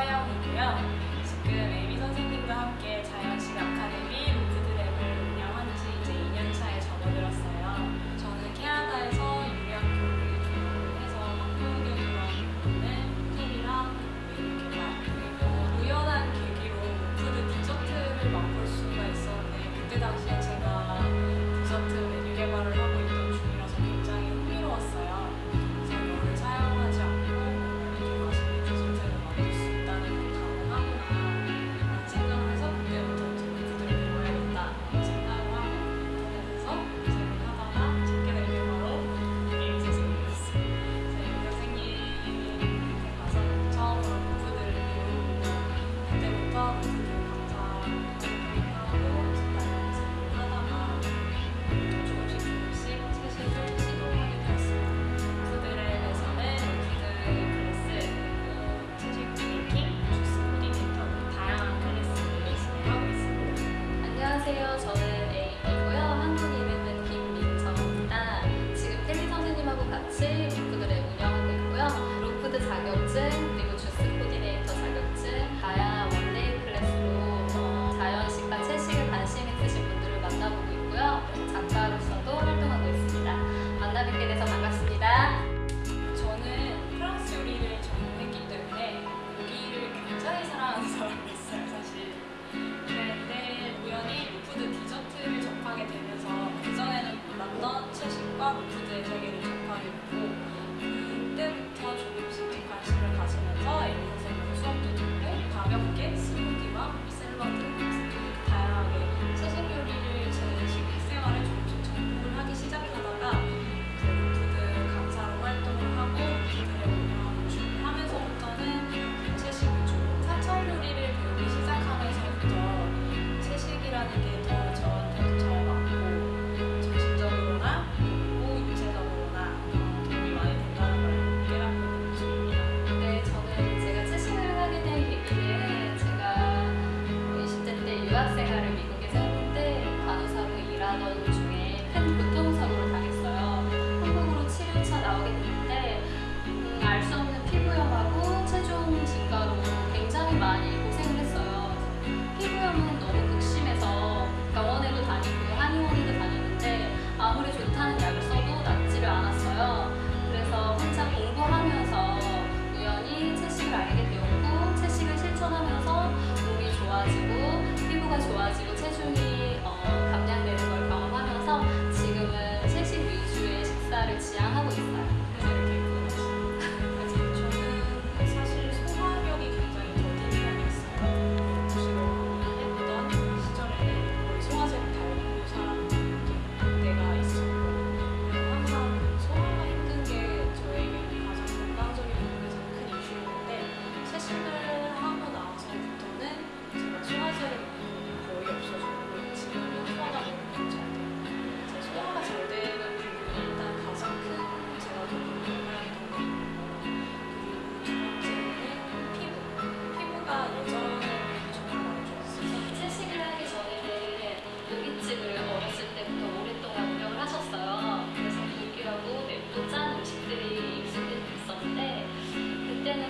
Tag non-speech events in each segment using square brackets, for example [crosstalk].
서영이고요. 지금 에미 선생님과 함께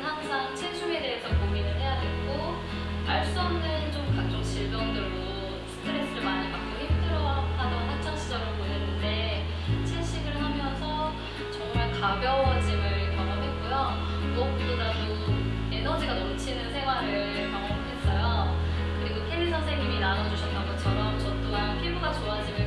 항상 체중에 대해서 고민을 해야 되고 알 수 없는 좀 각종 질병들로 스트레스를 많이 받고 힘들어하던 학창 시절을 보냈는데 채식을 하면서 정말 가벼워짐을 경험했고요. 무엇보다도 에너지가 넘치는 생활을 경험했어요. 그리고 케리 선생님이 나눠주셨던 것처럼 저 또한 피부가 좋아지면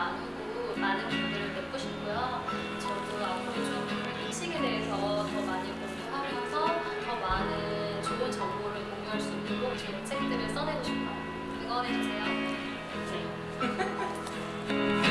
나누고 많은 분들을 뵙고 싶고요. 저도 앞으로 좀 음식에 대해서 더 많이 공유하면서 더 많은 좋은 정보를 공유할 수 있고 제 책들을 써내고 싶어요. 응원해주세요. 네. [laughs] [laughs]